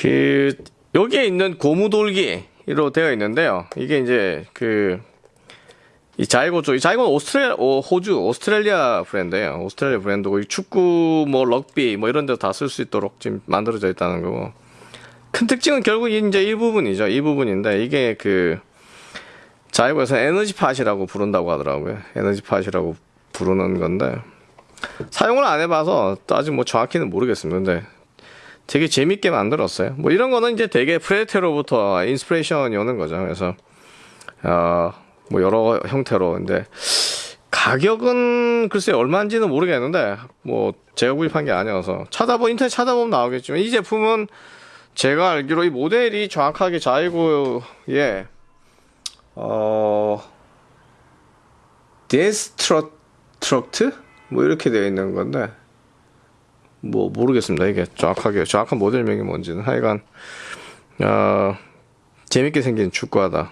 그 여기에 있는 고무돌기로 되어 있는데요. 이게 이제 그 이 자이고 쪽, 이 자이고는 오스트레 어, 호주, 오스트레일리아 브랜드예요. 오스트레일리아 브랜드고 이 축구, 뭐 럭비, 뭐 이런 데다쓸 수 있도록 지금 만들어져 있다는 거고. 큰 특징은 결국 이제 이 부분이죠. 이 부분인데 이게 그 자이고에서 에너지 팟이라고 부른다고 하더라고요. 에너지 팟이라고 부르는 건데 사용을 안 해봐서 또 아직 뭐 정확히는 모르겠습니다. 근데 되게 재밌게 만들었어요. 뭐 이런 거는 이제 되게 프레데터로부터 inspiration이 오는 거죠. 그래서 어 뭐 여러 형태로 근데 가격은 글쎄 얼마인지는 모르겠는데 뭐 제가 구입한 게 아니어서 찾아보 인터넷 찾아보면 나오겠지만 이 제품은 제가 알기로 이 모델이 정확하게 자이고의 어 데스트럭트 뭐 이렇게 되어 있는 건데 뭐 모르겠습니다. 이게 정확하게 정확한 모델명이 뭔지는. 하여간 어, 재밌게 생긴 축구하다